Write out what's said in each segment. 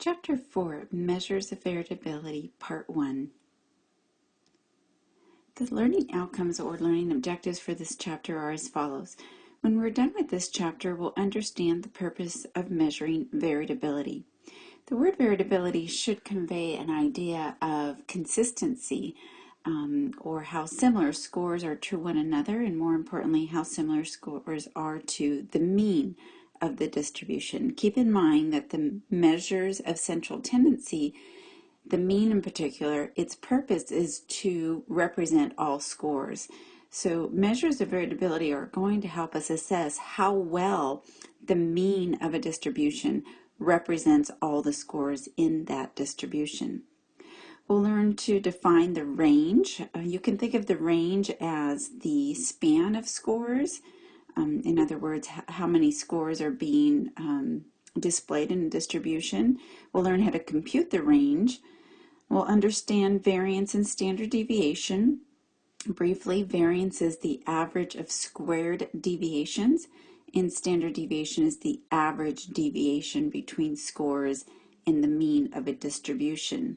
Chapter 4 Measures of Variability, Part 1. The learning outcomes or learning objectives for this chapter are as follows. When we're done with this chapter, we'll understand the purpose of measuring variability. The word variability should convey an idea of consistency um, or how similar scores are to one another, and more importantly, how similar scores are to the mean of the distribution. Keep in mind that the measures of central tendency, the mean in particular, its purpose is to represent all scores. So measures of variability are going to help us assess how well the mean of a distribution represents all the scores in that distribution. We'll learn to define the range. Uh, you can think of the range as the span of scores um, in other words, how many scores are being um, displayed in a distribution. We'll learn how to compute the range. We'll understand variance and standard deviation. Briefly, variance is the average of squared deviations, and standard deviation is the average deviation between scores and the mean of a distribution.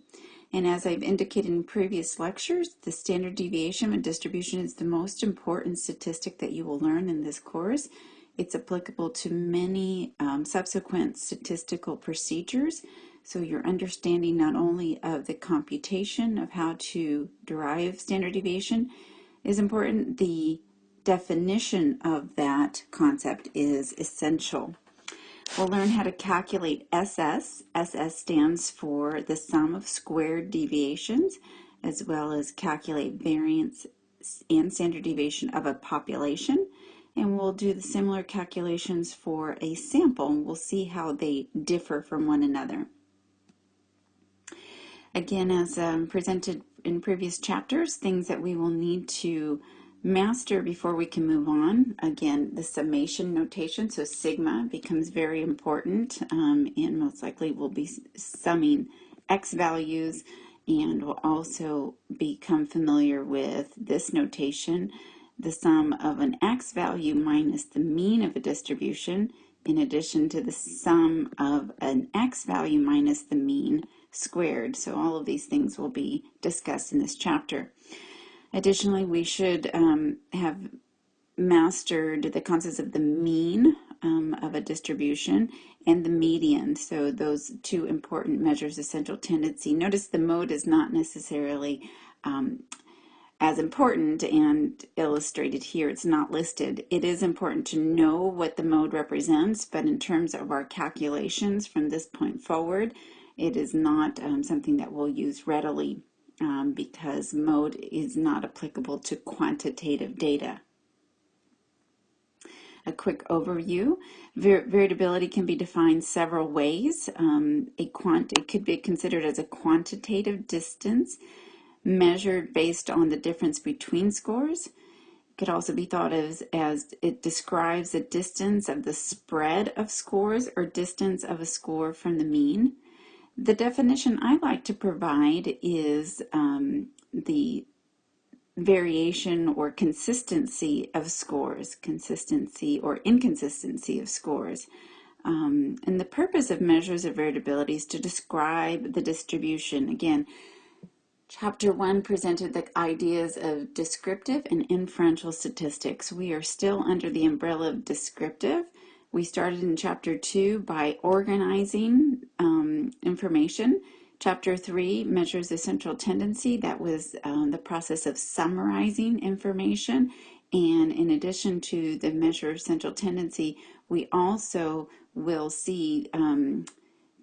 And as I've indicated in previous lectures, the standard deviation of distribution is the most important statistic that you will learn in this course. It's applicable to many um, subsequent statistical procedures. So your understanding not only of the computation of how to derive standard deviation is important, the definition of that concept is essential. We'll learn how to calculate SS. SS stands for the sum of squared deviations, as well as calculate variance and standard deviation of a population. And we'll do the similar calculations for a sample, we'll see how they differ from one another. Again, as um, presented in previous chapters, things that we will need to master before we can move on. Again, the summation notation, so sigma becomes very important um, and most likely we'll be summing x values and we'll also become familiar with this notation, the sum of an x value minus the mean of a distribution in addition to the sum of an x value minus the mean squared. So all of these things will be discussed in this chapter. Additionally, we should um, have mastered the concepts of the mean um, of a distribution and the median. So those two important measures of central tendency. Notice the mode is not necessarily um, as important and illustrated here. It's not listed. It is important to know what the mode represents, but in terms of our calculations from this point forward, it is not um, something that we'll use readily um, because mode is not applicable to quantitative data. A quick overview. Var variability can be defined several ways. Um, a quant it could be considered as a quantitative distance measured based on the difference between scores. It could also be thought of as, as it describes the distance of the spread of scores or distance of a score from the mean. The definition I like to provide is um, the variation or consistency of scores, consistency or inconsistency of scores. Um, and the purpose of measures of variability is to describe the distribution. Again, chapter one presented the ideas of descriptive and inferential statistics. We are still under the umbrella of descriptive. We started in chapter two by organizing um, information. Chapter three measures the central tendency. That was um, the process of summarizing information. And in addition to the measure of central tendency, we also will see um,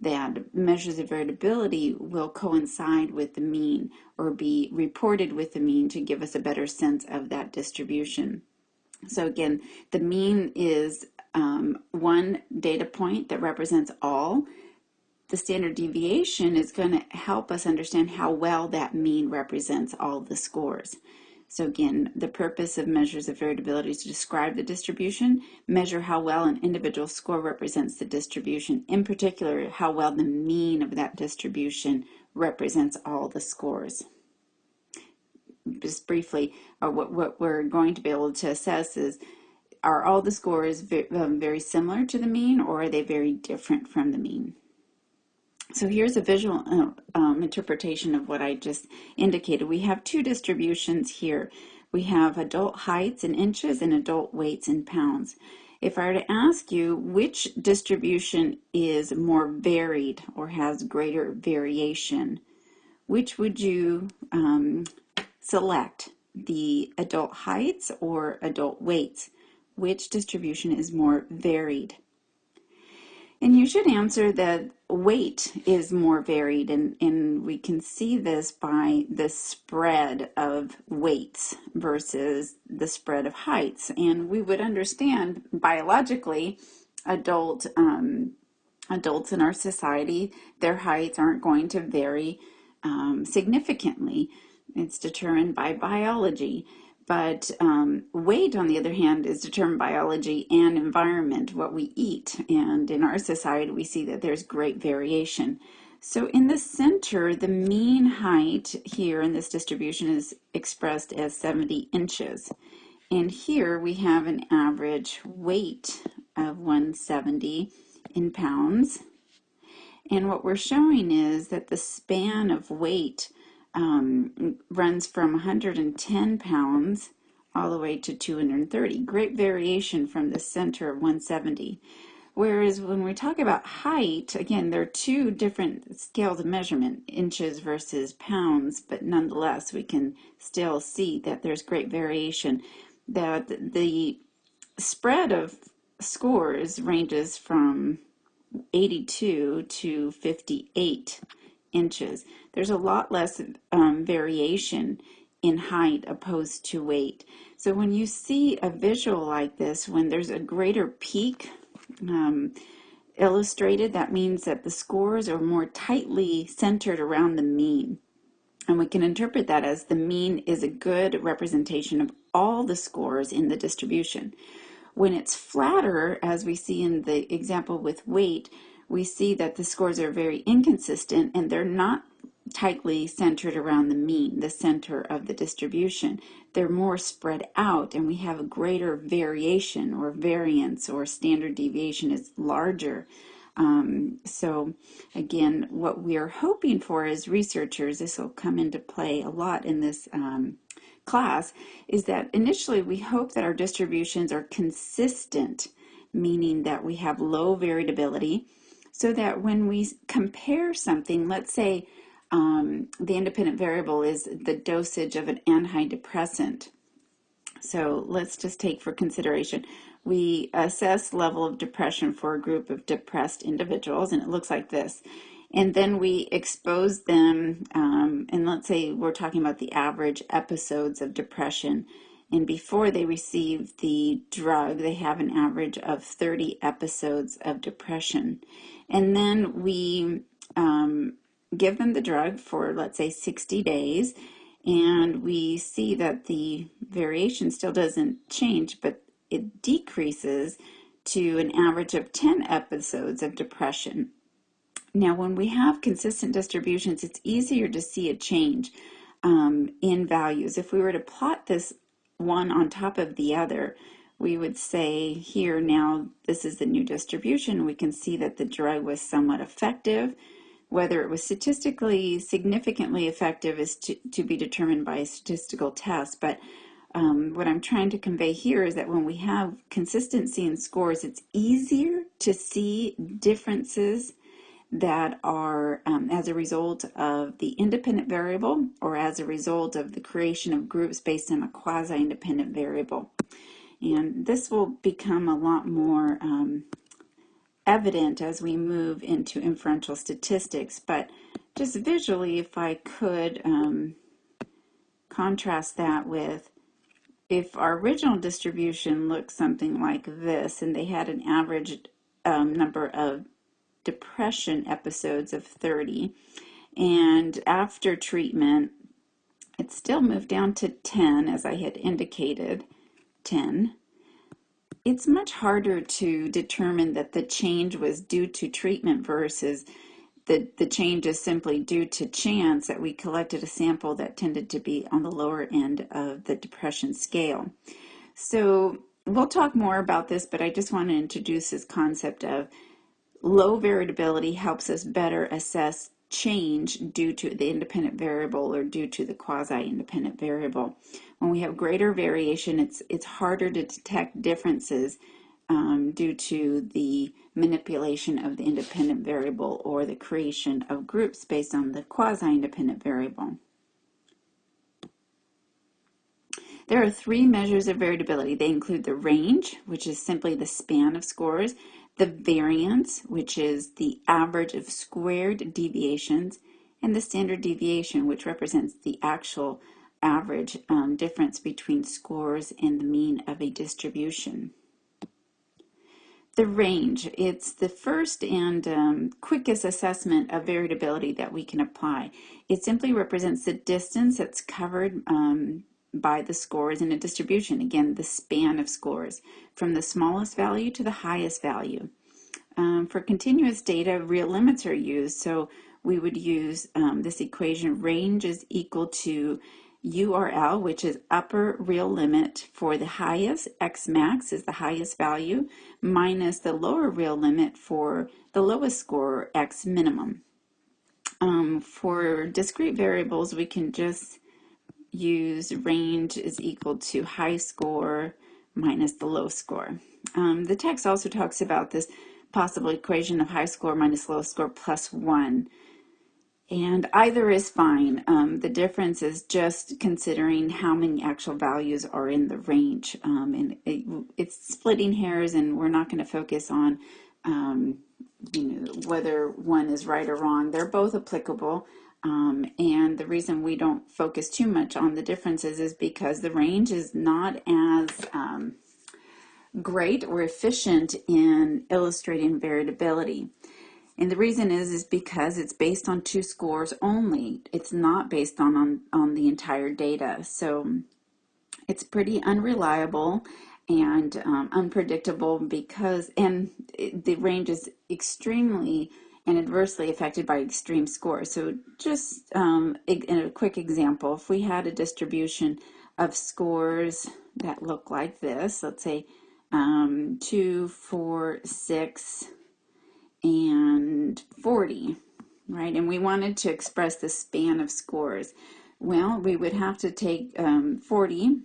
that measures of variability will coincide with the mean or be reported with the mean to give us a better sense of that distribution. So again, the mean is um, one data point that represents all. The standard deviation is going to help us understand how well that mean represents all the scores. So again, the purpose of measures of variability is to describe the distribution, measure how well an individual score represents the distribution, in particular, how well the mean of that distribution represents all the scores. Just briefly, uh, what, what we're going to be able to assess is are all the scores very, um, very similar to the mean or are they very different from the mean? So here's a visual uh, um, interpretation of what I just indicated. We have two distributions here. We have adult heights in inches and adult weights in pounds. If I were to ask you which distribution is more varied or has greater variation, which would you um, select? The adult heights or adult weights? Which distribution is more varied? And you should answer that weight is more varied, and, and we can see this by the spread of weights versus the spread of heights. And we would understand biologically, adult um, adults in our society, their heights aren't going to vary um, significantly. It's determined by biology. But um, weight, on the other hand, is determined by biology and environment, what we eat. And in our society, we see that there's great variation. So in the center, the mean height here in this distribution is expressed as 70 inches. And here we have an average weight of 170 in pounds. And what we're showing is that the span of weight um, runs from 110 pounds all the way to 230. Great variation from the center of 170. Whereas when we talk about height, again, there are two different scales of measurement, inches versus pounds, but nonetheless, we can still see that there's great variation. That the spread of scores ranges from 82 to 58 inches. There's a lot less um, variation in height opposed to weight. So when you see a visual like this, when there's a greater peak um, illustrated, that means that the scores are more tightly centered around the mean. And we can interpret that as the mean is a good representation of all the scores in the distribution. When it's flatter, as we see in the example with weight, we see that the scores are very inconsistent and they're not tightly centered around the mean, the center of the distribution. They're more spread out and we have a greater variation or variance or standard deviation is larger. Um, so again, what we are hoping for as researchers, this will come into play a lot in this um, class, is that initially we hope that our distributions are consistent, meaning that we have low variability, so that when we compare something, let's say um, the independent variable is the dosage of an antidepressant. So let's just take for consideration. We assess level of depression for a group of depressed individuals, and it looks like this. And then we expose them, um, and let's say we're talking about the average episodes of depression. And before they receive the drug, they have an average of 30 episodes of depression. And then we um, give them the drug for, let's say, 60 days, and we see that the variation still doesn't change, but it decreases to an average of 10 episodes of depression. Now, when we have consistent distributions, it's easier to see a change um, in values. If we were to plot this one on top of the other, we would say here now this is the new distribution. We can see that the drug was somewhat effective. Whether it was statistically significantly effective is to, to be determined by a statistical test. But um, what I'm trying to convey here is that when we have consistency in scores, it's easier to see differences that are um, as a result of the independent variable or as a result of the creation of groups based on a quasi-independent variable. And this will become a lot more um, evident as we move into inferential statistics, but just visually, if I could um, contrast that with if our original distribution looked something like this, and they had an average um, number of depression episodes of 30, and after treatment, it still moved down to 10, as I had indicated, 10 it's much harder to determine that the change was due to treatment versus the, the change is simply due to chance that we collected a sample that tended to be on the lower end of the depression scale. So we'll talk more about this, but I just want to introduce this concept of Low variability helps us better assess change due to the independent variable or due to the quasi-independent variable. When we have greater variation, it's, it's harder to detect differences um, due to the manipulation of the independent variable or the creation of groups based on the quasi-independent variable. There are three measures of variability. They include the range, which is simply the span of scores, the variance, which is the average of squared deviations, and the standard deviation, which represents the actual average um, difference between scores and the mean of a distribution. The range, it's the first and um, quickest assessment of variability that we can apply. It simply represents the distance that's covered um, by the scores in a distribution. Again, the span of scores from the smallest value to the highest value. Um, for continuous data, real limits are used. So we would use um, this equation range is equal to URL, which is upper real limit for the highest, X max is the highest value, minus the lower real limit for the lowest score, X minimum. Um, for discrete variables, we can just use range is equal to high score minus the low score. Um, the text also talks about this possible equation of high score minus low score plus 1. And either is fine. Um, the difference is just considering how many actual values are in the range. Um, and it, it's splitting hairs, and we're not going to focus on um, you know, whether one is right or wrong. They're both applicable. Um, and the reason we don't focus too much on the differences is because the range is not as um, great or efficient in illustrating variability. And the reason is is because it's based on two scores only. It's not based on, on, on the entire data. So it's pretty unreliable and um, unpredictable because, and it, the range is extremely and adversely affected by extreme scores. So just um, in a quick example, if we had a distribution of scores that look like this, let's say um, 2, 4, 6, and 40, right? And we wanted to express the span of scores. Well, we would have to take um, 40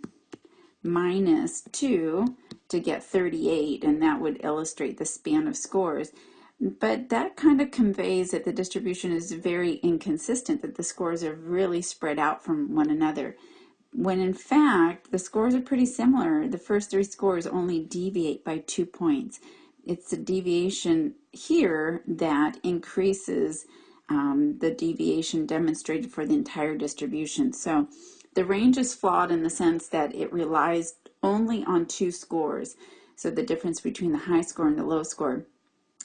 minus 2 to get 38, and that would illustrate the span of scores. But that kind of conveys that the distribution is very inconsistent, that the scores are really spread out from one another. When in fact, the scores are pretty similar. The first three scores only deviate by two points. It's a deviation here that increases um, the deviation demonstrated for the entire distribution. So the range is flawed in the sense that it relies only on two scores. So the difference between the high score and the low score.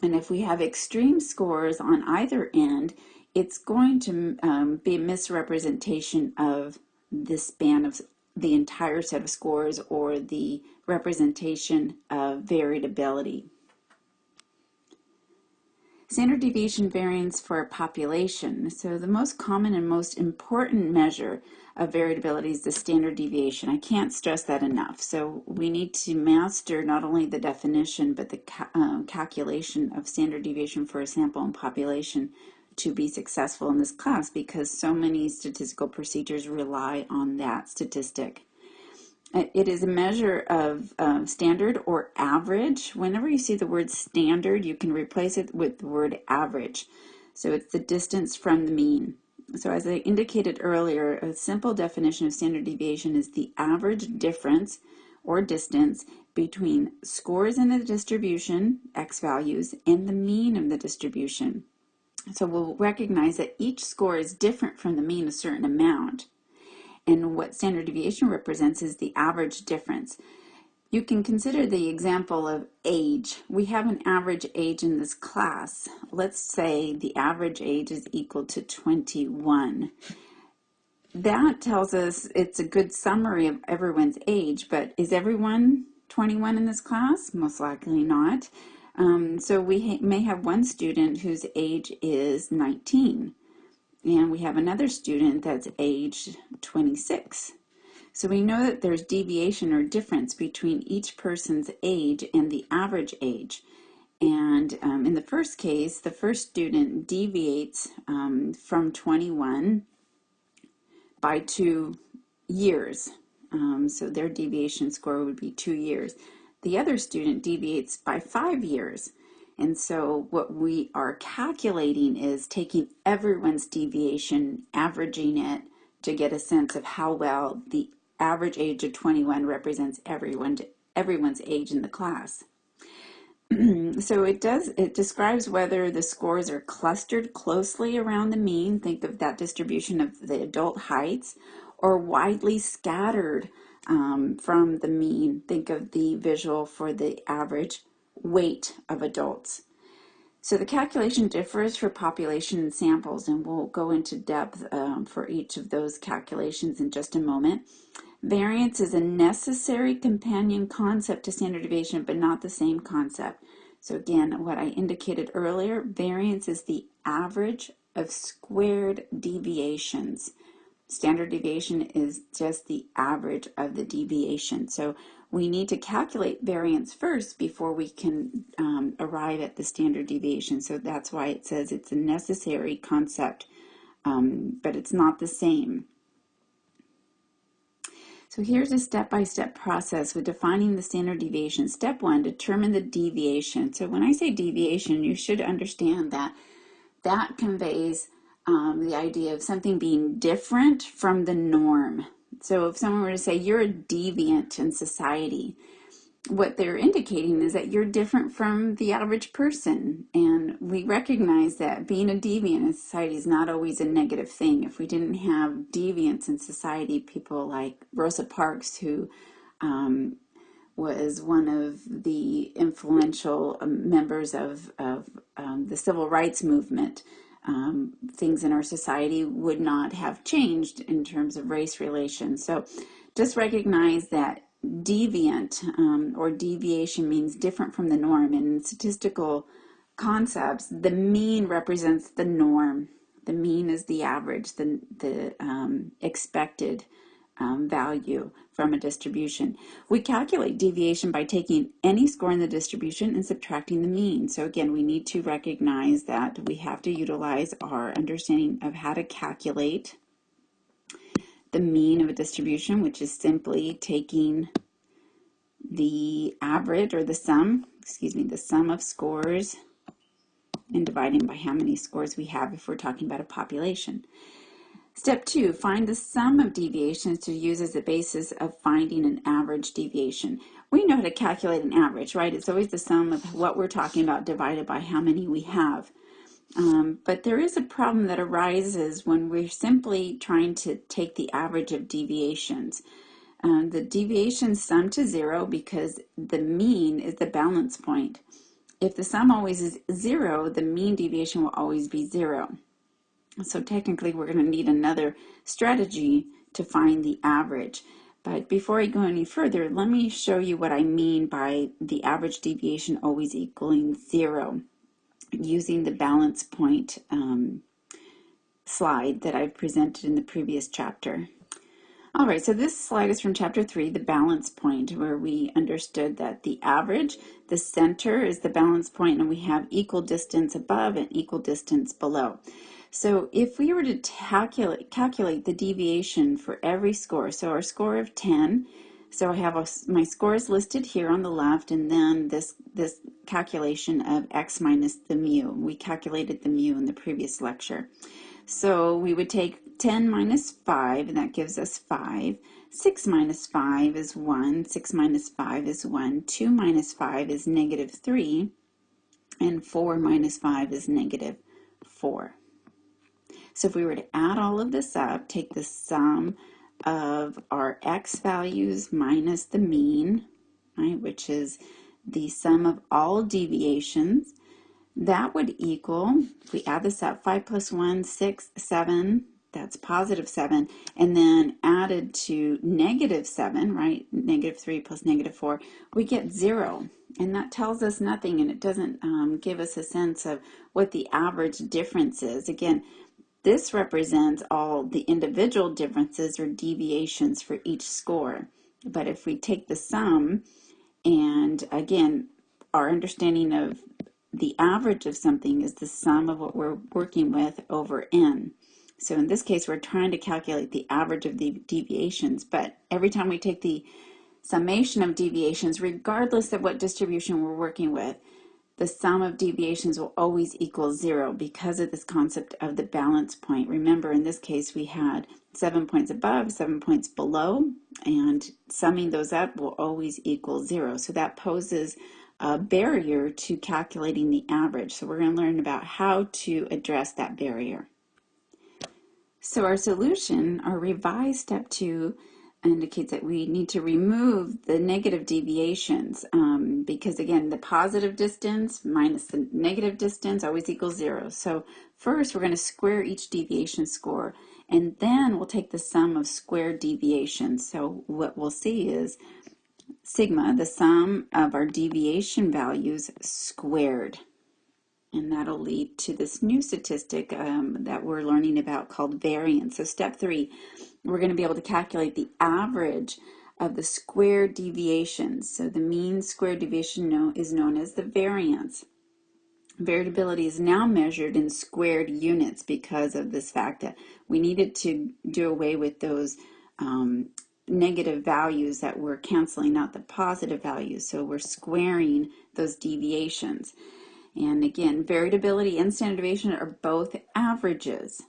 And if we have extreme scores on either end, it's going to um, be a misrepresentation of the span of the entire set of scores or the representation of variability. Standard deviation variance for a population. So the most common and most important measure of variability is the standard deviation. I can't stress that enough. So we need to master not only the definition, but the ca um, calculation of standard deviation for a sample and population to be successful in this class because so many statistical procedures rely on that statistic. It is a measure of um, standard or average. Whenever you see the word standard, you can replace it with the word average. So it's the distance from the mean. So as I indicated earlier, a simple definition of standard deviation is the average difference or distance between scores in the distribution, x values, and the mean of the distribution. So we'll recognize that each score is different from the mean a certain amount. And what standard deviation represents is the average difference. You can consider the example of age. We have an average age in this class. Let's say the average age is equal to 21. That tells us it's a good summary of everyone's age, but is everyone 21 in this class? Most likely not. Um, so we ha may have one student whose age is 19 and we have another student that's age 26. So we know that there's deviation or difference between each person's age and the average age. And um, in the first case, the first student deviates um, from 21 by two years. Um, so their deviation score would be two years. The other student deviates by five years. And so what we are calculating is taking everyone's deviation, averaging it to get a sense of how well the average age of 21 represents everyone, everyone's age in the class. so it does, it describes whether the scores are clustered closely around the mean, think of that distribution of the adult heights, or widely scattered um, from the mean, think of the visual for the average weight of adults. So the calculation differs for population samples, and we'll go into depth um, for each of those calculations in just a moment. Variance is a necessary companion concept to standard deviation, but not the same concept. So again, what I indicated earlier, variance is the average of squared deviations. Standard deviation is just the average of the deviation. So we need to calculate variance first before we can um, arrive at the standard deviation. So that's why it says it's a necessary concept, um, but it's not the same. So here's a step-by-step -step process with defining the standard deviation. Step one, determine the deviation. So when I say deviation, you should understand that that conveys um, the idea of something being different from the norm. So if someone were to say you're a deviant in society, what they're indicating is that you're different from the average person. And we recognize that being a deviant in society is not always a negative thing. If we didn't have deviants in society, people like Rosa Parks, who um, was one of the influential um, members of, of um, the civil rights movement, um, things in our society would not have changed in terms of race relations. So just recognize that deviant um, or deviation means different from the norm. In statistical concepts, the mean represents the norm. The mean is the average, the, the um, expected um, value from a distribution. We calculate deviation by taking any score in the distribution and subtracting the mean. So again, we need to recognize that we have to utilize our understanding of how to calculate the mean of a distribution, which is simply taking the average or the sum, excuse me, the sum of scores and dividing by how many scores we have if we're talking about a population. Step two, find the sum of deviations to use as a basis of finding an average deviation. We know how to calculate an average, right? It's always the sum of what we're talking about divided by how many we have. Um, but there is a problem that arises when we're simply trying to take the average of deviations. Um, the deviations sum to zero because the mean is the balance point. If the sum always is zero, the mean deviation will always be zero. So technically we're going to need another strategy to find the average. But before I go any further, let me show you what I mean by the average deviation always equaling zero using the balance point um, slide that I've presented in the previous chapter. All right, so this slide is from chapter three, the balance point, where we understood that the average, the center is the balance point, and we have equal distance above and equal distance below. So if we were to calculate, calculate the deviation for every score, so our score of 10, so I have a, my scores listed here on the left, and then this, this calculation of x minus the mu. We calculated the mu in the previous lecture. So we would take 10 minus 5, and that gives us 5. 6 minus 5 is 1. 6 minus 5 is 1. 2 minus 5 is negative 3. And 4 minus 5 is negative 4. So if we were to add all of this up, take the sum of our x values minus the mean, right, which is the sum of all deviations, that would equal, if we add this up, 5 plus 1, 6, 7, that's positive 7, and then added to negative 7, right, negative 3 plus negative 4, we get 0. And that tells us nothing, and it doesn't um, give us a sense of what the average difference is. Again, this represents all the individual differences or deviations for each score. But if we take the sum, and again, our understanding of the average of something is the sum of what we're working with over n. So in this case, we're trying to calculate the average of the deviations, but every time we take the summation of deviations, regardless of what distribution we're working with, the sum of deviations will always equal zero because of this concept of the balance point. Remember, in this case, we had seven points above, seven points below, and summing those up will always equal zero. So that poses a barrier to calculating the average. So we're going to learn about how to address that barrier. So our solution, our revised step two, indicates that we need to remove the negative deviations um, because again the positive distance minus the negative distance always equals zero. So first we're going to square each deviation score and then we'll take the sum of squared deviations. So what we'll see is sigma the sum of our deviation values squared and that'll lead to this new statistic um, that we're learning about called variance so step three we're going to be able to calculate the average of the square deviations. So the mean square deviation is known as the variance. Variability is now measured in squared units because of this fact that we needed to do away with those um, negative values that we're canceling out the positive values. So we're squaring those deviations. And again, variability and standard deviation are both averages.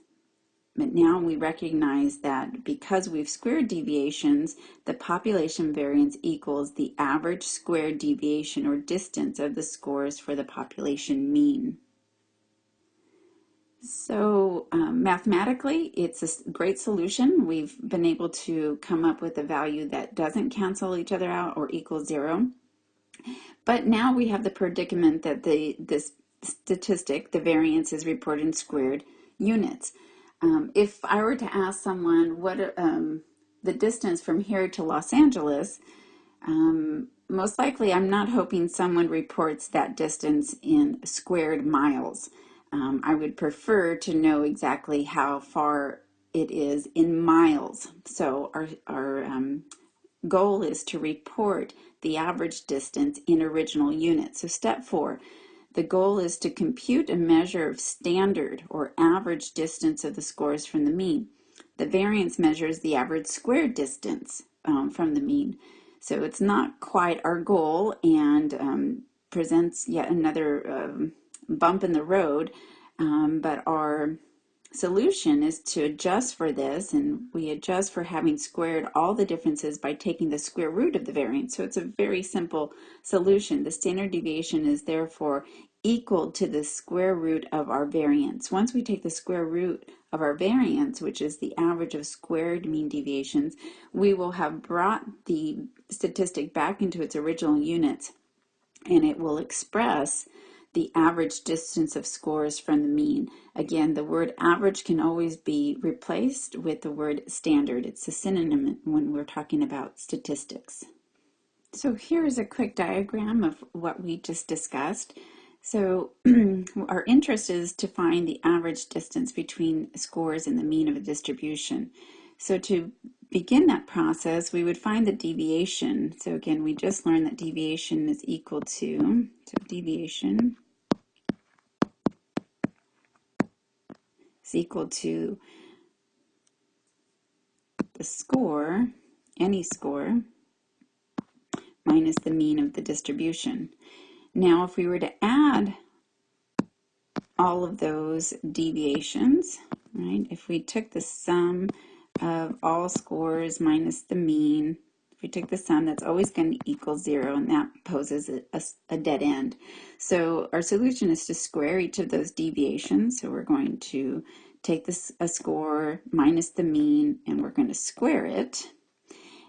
But now we recognize that because we've squared deviations, the population variance equals the average squared deviation or distance of the scores for the population mean. So um, mathematically, it's a great solution. We've been able to come up with a value that doesn't cancel each other out or equal zero. But now we have the predicament that the this statistic, the variance, is reported in squared units. Um, if I were to ask someone what um, the distance from here to Los Angeles, um, most likely I'm not hoping someone reports that distance in squared miles. Um, I would prefer to know exactly how far it is in miles. So our, our um, goal is to report the average distance in original units. So step four, the goal is to compute a measure of standard or average distance of the scores from the mean. The variance measures the average squared distance um, from the mean. So it's not quite our goal and um, presents yet another um, bump in the road, um, but our solution is to adjust for this and we adjust for having squared all the differences by taking the square root of the variance. So it's a very simple solution. The standard deviation is therefore equal to the square root of our variance. Once we take the square root of our variance, which is the average of squared mean deviations, we will have brought the statistic back into its original units and it will express the average distance of scores from the mean. Again, the word average can always be replaced with the word standard. It's a synonym when we're talking about statistics. So here's a quick diagram of what we just discussed. So our interest is to find the average distance between scores and the mean of a distribution. So to begin that process, we would find the deviation. So again, we just learned that deviation is equal to, so deviation is equal to the score, any score, minus the mean of the distribution. Now, if we were to add all of those deviations, right, if we took the sum of all scores minus the mean. If we take the sum, that's always going to equal zero, and that poses a, a, a, dead end. So our solution is to square each of those deviations. So we're going to take this a score minus the mean, and we're going to square it.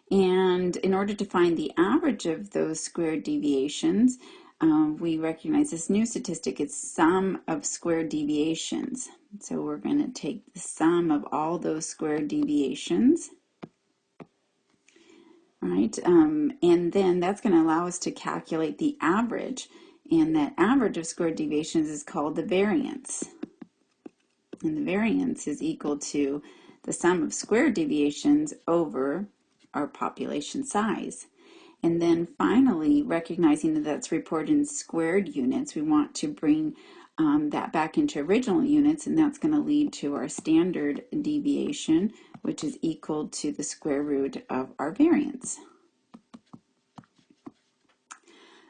And in order to find the average of those squared deviations, um, we recognize this new statistic is sum of squared deviations. So we're going to take the sum of all those square deviations. Right, um, and then that's going to allow us to calculate the average. And that average of square deviations is called the variance. And the variance is equal to the sum of square deviations over our population size. And then finally, recognizing that that's reported in squared units, we want to bring um, that back into original units, and that's going to lead to our standard deviation, which is equal to the square root of our variance.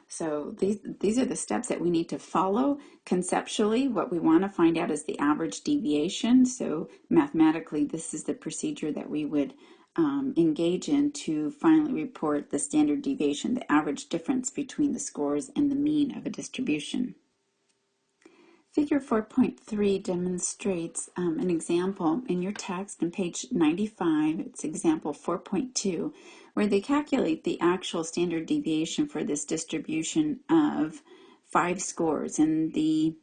So these, these are the steps that we need to follow. Conceptually, what we want to find out is the average deviation. So mathematically, this is the procedure that we would um, engage in to finally report the standard deviation, the average difference between the scores and the mean of a distribution. Figure 4.3 demonstrates um, an example in your text on page 95. It's example 4.2, where they calculate the actual standard deviation for this distribution of five scores. And the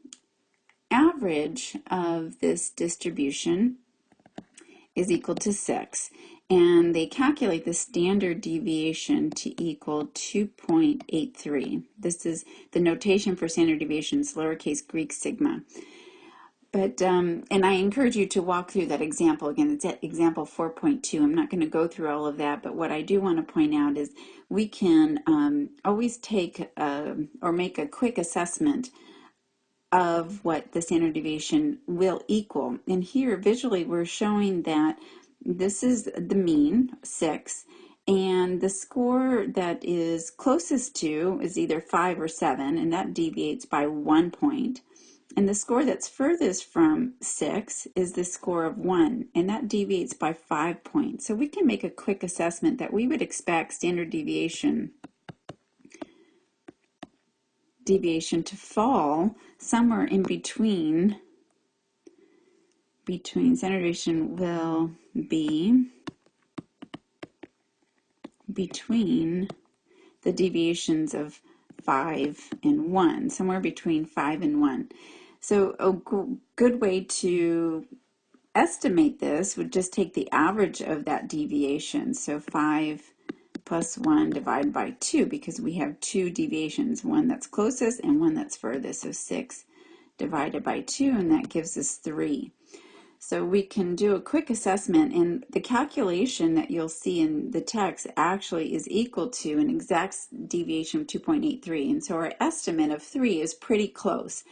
average of this distribution is equal to 6 and they calculate the standard deviation to equal 2.83. This is the notation for standard deviations, lowercase Greek sigma. But, um, and I encourage you to walk through that example again. It's at example 4.2. I'm not going to go through all of that, but what I do want to point out is we can um, always take a, uh, or make a quick assessment of what the standard deviation will equal. And here visually we're showing that this is the mean, 6, and the score that is closest to is either 5 or 7, and that deviates by 1 point. And the score that's furthest from 6 is the score of 1, and that deviates by 5 points. So we can make a quick assessment that we would expect standard deviation deviation to fall somewhere in between between deviation will be between the deviations of 5 and 1, somewhere between 5 and 1. So a good way to estimate this would just take the average of that deviation. So 5 plus 1 divided by 2 because we have two deviations, one that's closest and one that's furthest. So 6 divided by 2 and that gives us 3. So we can do a quick assessment and the calculation that you'll see in the text actually is equal to an exact deviation of 2.83. And so our estimate of 3 is pretty close.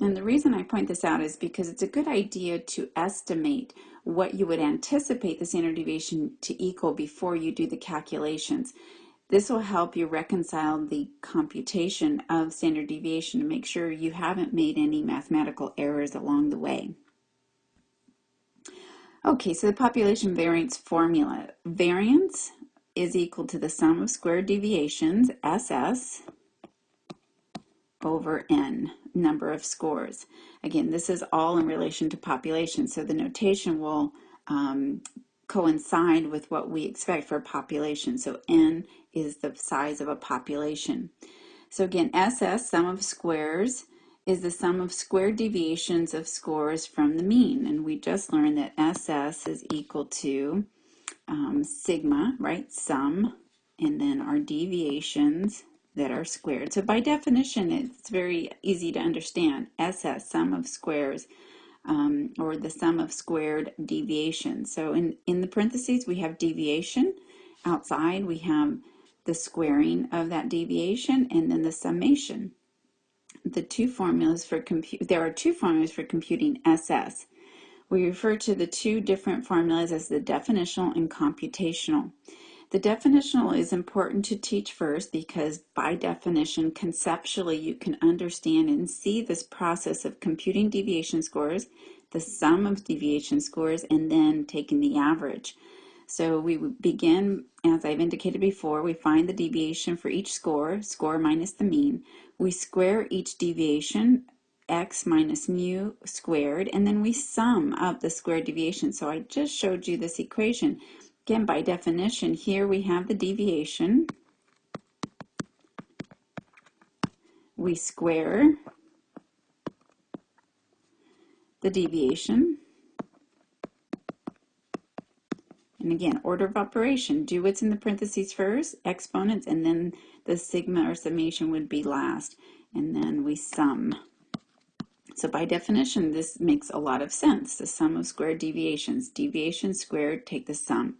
And the reason I point this out is because it's a good idea to estimate what you would anticipate the standard deviation to equal before you do the calculations. This will help you reconcile the computation of standard deviation to make sure you haven't made any mathematical errors along the way. Okay, so the population variance formula. Variance is equal to the sum of squared deviations, SS, over n, number of scores. Again, this is all in relation to population, so the notation will um, coincide with what we expect for population. So n is the size of a population. So again, SS, sum of squares, is the sum of squared deviations of scores from the mean. And we just learned that SS is equal to um, sigma, right, sum, and then our deviations that are squared. So by definition, it's very easy to understand. SS, sum of squares, um, or the sum of squared deviations. So in, in the parentheses, we have deviation. Outside, we have the squaring of that deviation, and then the summation the two formulas for compute, there are two formulas for computing SS. We refer to the two different formulas as the definitional and computational. The definitional is important to teach first because by definition, conceptually, you can understand and see this process of computing deviation scores, the sum of deviation scores, and then taking the average. So we begin, as I've indicated before, we find the deviation for each score, score minus the mean. We square each deviation, x minus mu squared, and then we sum up the squared deviation. So I just showed you this equation. Again, by definition, here we have the deviation. We square the deviation. And again, order of operation, do what's in the parentheses first, exponents, and then the sigma or summation would be last. And then we sum. So by definition, this makes a lot of sense. The sum of squared deviations. Deviation squared, take the sum.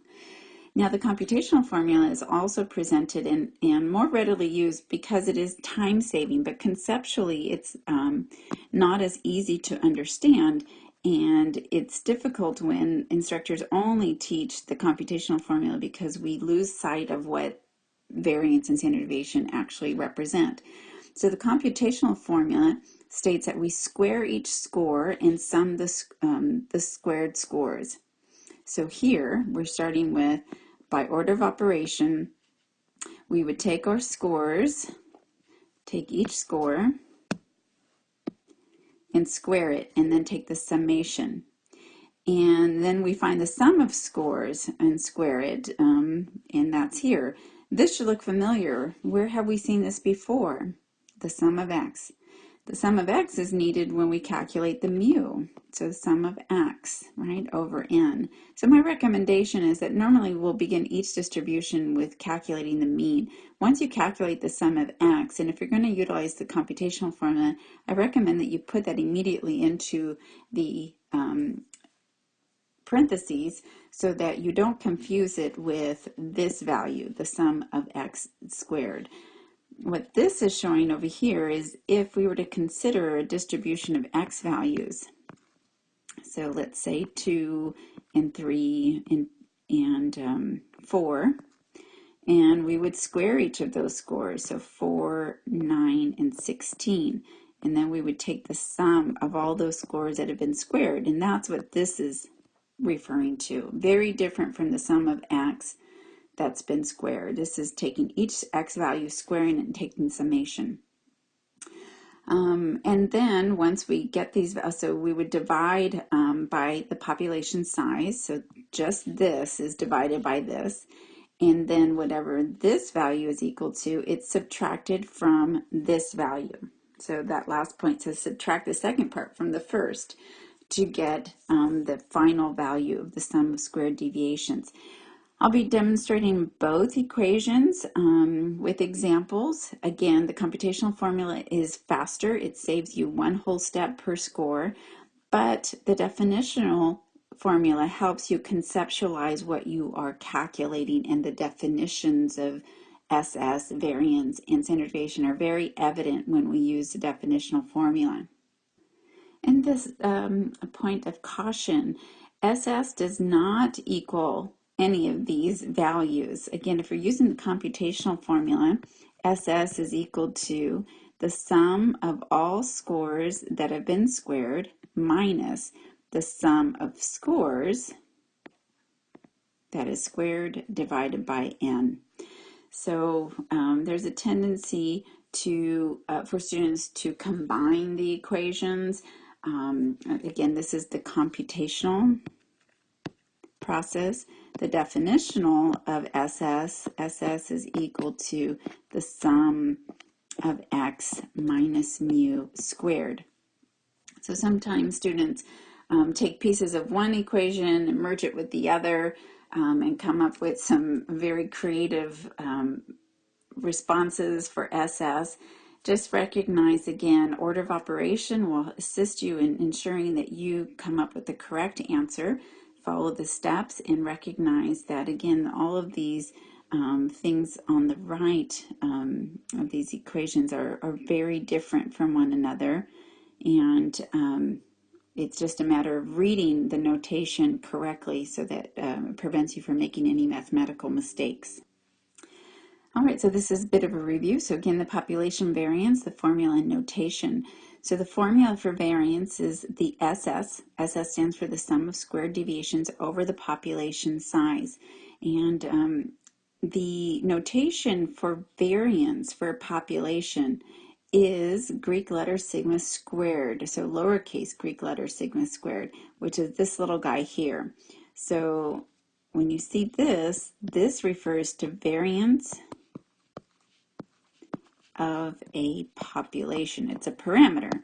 Now the computational formula is also presented and, and more readily used because it is time saving, but conceptually it's um, not as easy to understand and it's difficult when instructors only teach the computational formula because we lose sight of what variance and standard deviation actually represent. So the computational formula states that we square each score and sum the, um, the squared scores. So here we're starting with by order of operation, we would take our scores, take each score, and square it, and then take the summation. And then we find the sum of scores and square it, um, and that's here. This should look familiar. Where have we seen this before? The sum of x. The sum of x is needed when we calculate the mu. So the sum of x, right, over n. So my recommendation is that normally we'll begin each distribution with calculating the mean. Once you calculate the sum of x, and if you're going to utilize the computational formula, I recommend that you put that immediately into the um, parentheses so that you don't confuse it with this value, the sum of x squared what this is showing over here is if we were to consider a distribution of x values, so let's say 2 and 3 and, and um, 4, and we would square each of those scores, so 4, 9, and 16. And then we would take the sum of all those scores that have been squared, and that's what this is referring to. Very different from the sum of x that's been squared. This is taking each x value, squaring it, and taking summation. Um, and then once we get these, so we would divide um, by the population size. So just this is divided by this. And then whatever this value is equal to, it's subtracted from this value. So that last point says subtract the second part from the first to get um, the final value of the sum of squared deviations. I'll be demonstrating both equations um, with examples. Again, the computational formula is faster. It saves you one whole step per score, but the definitional formula helps you conceptualize what you are calculating and the definitions of SS, variance, and standard deviation are very evident when we use the definitional formula. And this um, point of caution, SS does not equal any of these values. Again, if you're using the computational formula, SS is equal to the sum of all scores that have been squared minus the sum of scores that is squared divided by n. So um, there's a tendency to uh, for students to combine the equations. Um, again, this is the computational process. The definitional of SS, SS is equal to the sum of x minus mu squared. So sometimes students um, take pieces of one equation and merge it with the other um, and come up with some very creative um, responses for SS. Just recognize again, order of operation will assist you in ensuring that you come up with the correct answer follow the steps and recognize that again all of these um, things on the right um, of these equations are, are very different from one another and um, it's just a matter of reading the notation correctly so that um, it prevents you from making any mathematical mistakes. All right, so this is a bit of a review. So again, the population variance, the formula and notation. So the formula for variance is the SS. SS stands for the sum of squared deviations over the population size. And um, the notation for variance for a population is Greek letter sigma squared, so lowercase Greek letter sigma squared, which is this little guy here. So when you see this, this refers to variance of a population. It's a parameter,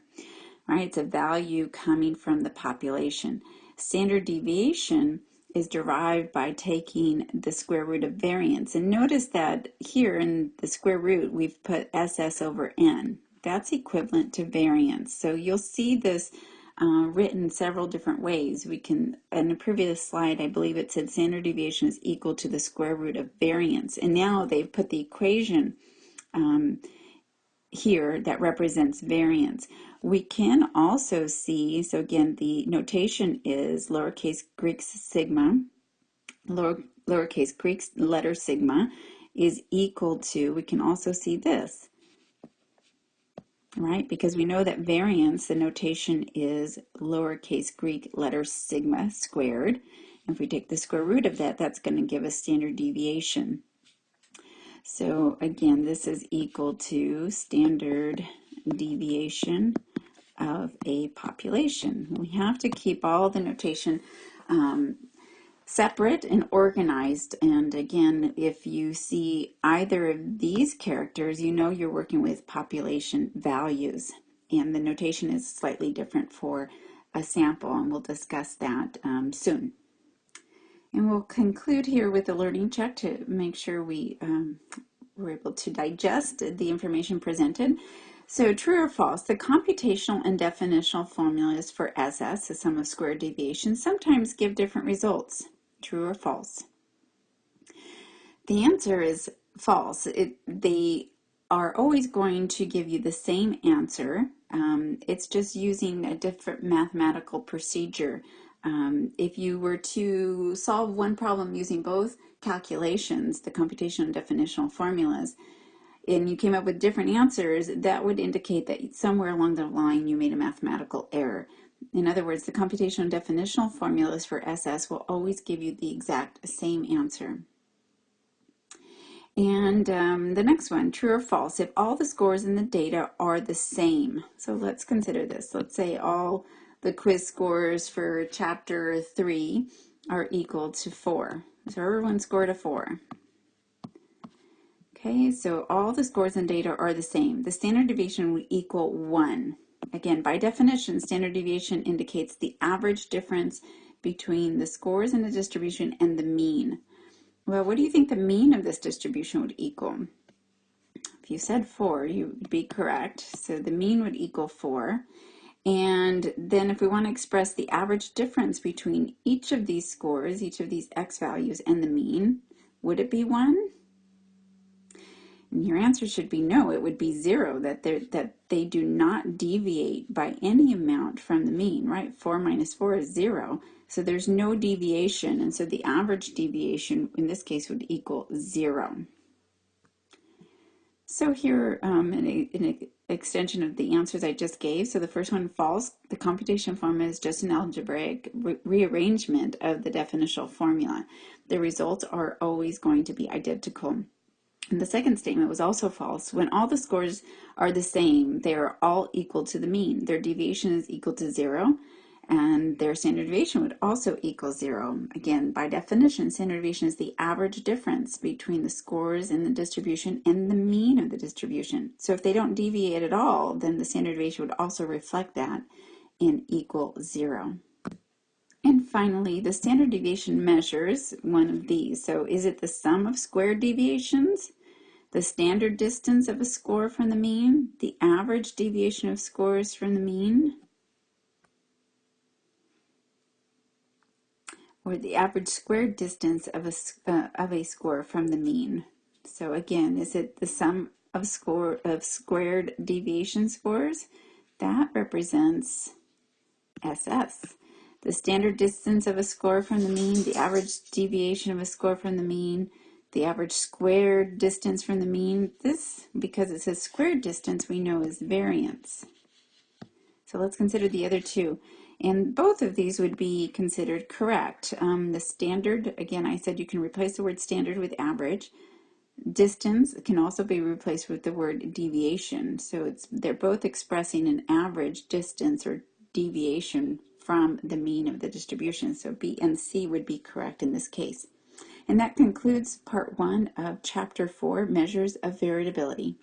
right? It's a value coming from the population. Standard deviation is derived by taking the square root of variance. And notice that here in the square root, we've put SS over N. That's equivalent to variance. So you'll see this uh, written several different ways. We can, in a previous slide, I believe it said standard deviation is equal to the square root of variance. And now they've put the equation um, here that represents variance. We can also see, so again, the notation is lowercase Greek sigma, lower, lowercase Greek letter sigma is equal to, we can also see this, right? Because we know that variance, the notation is lowercase Greek letter sigma squared. If we take the square root of that, that's going to give us standard deviation. So again, this is equal to standard deviation of a population. We have to keep all the notation um, separate and organized. And again, if you see either of these characters, you know you're working with population values. And the notation is slightly different for a sample, and we'll discuss that um, soon. And we'll conclude here with a learning check to make sure we um, were able to digest the information presented. So true or false, the computational and definitional formulas for SS, the sum of squared deviations, sometimes give different results. True or false? The answer is false. It, they are always going to give you the same answer. Um, it's just using a different mathematical procedure. Um, if you were to solve one problem using both calculations, the computational and definitional formulas, and you came up with different answers, that would indicate that somewhere along the line you made a mathematical error. In other words, the computational and definitional formulas for SS will always give you the exact same answer. And um, the next one, true or false, if all the scores in the data are the same. So let's consider this. Let's say all the quiz scores for chapter 3 are equal to 4. So everyone scored a 4. Okay, so all the scores and data are the same. The standard deviation would equal 1. Again, by definition, standard deviation indicates the average difference between the scores in the distribution and the mean. Well, what do you think the mean of this distribution would equal? If you said 4, you would be correct. So the mean would equal 4. And then if we want to express the average difference between each of these scores, each of these x values and the mean, would it be 1? And your answer should be no, it would be zero, that, that they do not deviate by any amount from the mean, right? 4 minus 4 is zero, so there's no deviation, and so the average deviation in this case would equal zero. So here, um, an, an extension of the answers I just gave. So the first one, false. The computation formula is just an algebraic re rearrangement of the definitional formula. The results are always going to be identical. And the second statement was also false. When all the scores are the same, they are all equal to the mean. Their deviation is equal to zero, and their standard deviation would also equal zero. Again, by definition, standard deviation is the average difference between the scores in the distribution and the mean of the distribution. So if they don't deviate at all, then the standard deviation would also reflect that and equal zero. And finally, the standard deviation measures one of these. So is it the sum of squared deviations? the standard distance of a score from the mean, the average deviation of scores from the mean, or the average squared distance of a, uh, of a score from the mean. So again, is it the sum of score of squared deviation scores? That represents SS. The standard distance of a score from the mean, the average deviation of a score from the mean, the average squared distance from the mean. This, because it says squared distance, we know is variance. So let's consider the other two. And both of these would be considered correct. Um, the standard, again, I said you can replace the word standard with average. Distance can also be replaced with the word deviation. So it's they're both expressing an average distance or deviation from the mean of the distribution. So B and C would be correct in this case. And that concludes part one of chapter four, Measures of Variability.